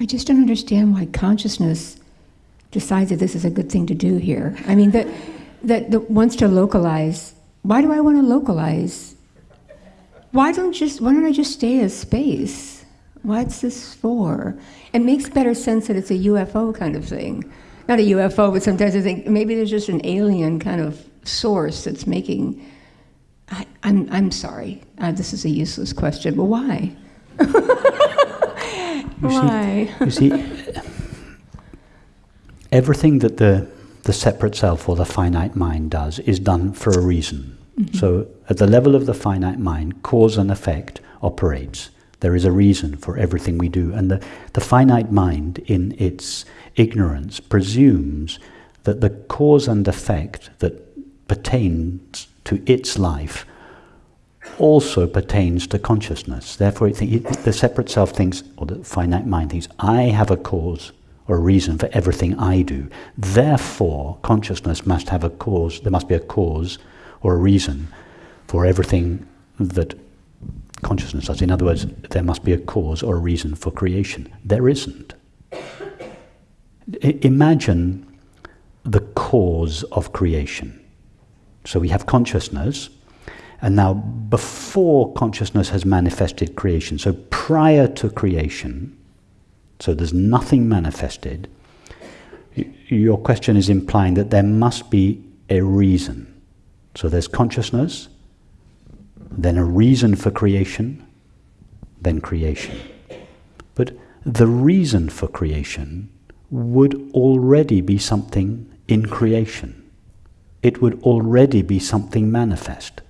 I just don't understand why consciousness decides that this is a good thing to do here. I mean, that, that, that wants to localize. Why do I want to localize? Why don't just why don't I just stay as space? What's this for? It makes better sense that it's a UFO kind of thing. Not a UFO, but sometimes I think maybe there's just an alien kind of source that's making. I, am I'm, I'm sorry, uh, this is a useless question, but why? why? See, you see, everything that the, the separate self or the finite mind does is done for a reason. Mm-hmm. So, at the level of the finite mind, cause and effect operates. There is a reason for everything we do. And the, the finite mind, in its ignorance, presumes that the cause and effect that pertains to its life also pertains to consciousness. Therefore, the separate self thinks, or the finite mind thinks, I have a cause or a reason for everything I do. Therefore, consciousness must have a cause, there must be a cause or a reason for everything that consciousness does. In other words, there must be a cause or a reason for creation. There isn't. I imagine the cause of creation. So we have consciousness, and now before consciousness has manifested creation, so prior to creation, so there's nothing manifested, your question is implying that there must be a reason. So there's consciousness, then a reason for creation, then creation. But the reason for creation would already be something in creation. It would already be something manifest.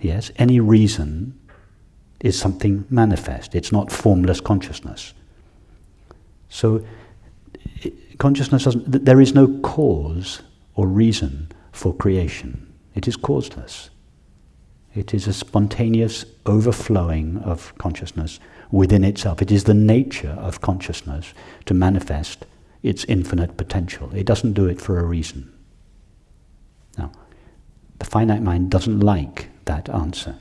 Yes, any reason is something manifest. It's not formless consciousness. So, consciousness doesn't, there is no cause or reason for creation. It is causeless. It is a spontaneous overflowing of consciousness within itself. It is the nature of consciousness to manifest its infinite potential. It doesn't do it for a reason. Now, the finite mind doesn't like that answer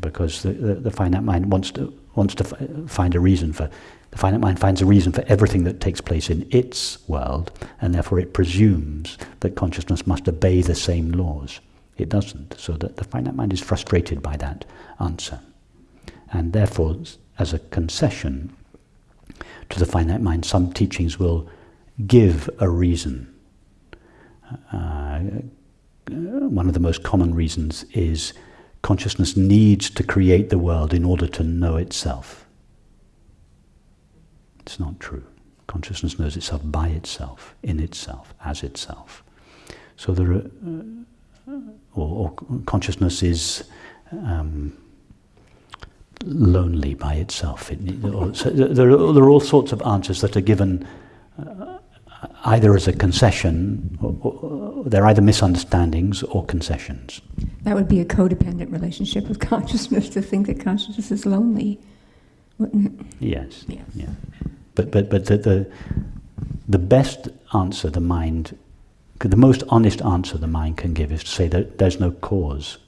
because the, the, the finite mind wants to, wants to find a reason for, the finite mind finds a reason for everything that takes place in its world, and therefore it presumes that consciousness must obey the same laws. It doesn't. So that the finite mind is frustrated by that answer. And therefore, as a concession to the finite mind, some teachings will give a reason. Uh, one of the most common reasons is consciousness needs to create the world in order to know itself. It's not true. Consciousness knows itself by itself, in itself, as itself. So there are, uh, or, or, consciousness is um, lonely by itself. It, or, so there, are, there, are, all sorts of answers that are given uh, either as a concession, or, or, they're either misunderstandings or concessions. That would be a codependent relationship with consciousness to think that consciousness is lonely, wouldn't it? Yes. Yeah. yeah. But but but the, the the best answer the mind, the most honest answer the mind can give is to say that there's no cause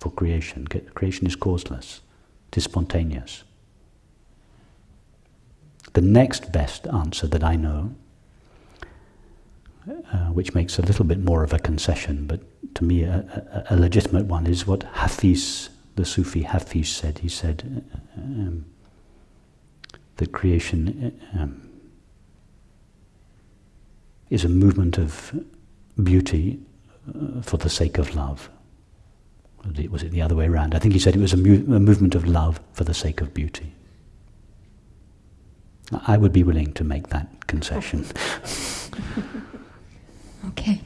for creation. Creation is causeless. It is spontaneous. The next best answer that I know which makes a little bit more of a concession, but to me a, a, a legitimate one, is what Hafiz, the Sufi Hafiz, said. He said um, that creation uh, um, is a movement of beauty uh, for the sake of love. Was it the other way around? I think he said it was a, a movement of love for the sake of beauty. I would be willing to make that concession. Okay.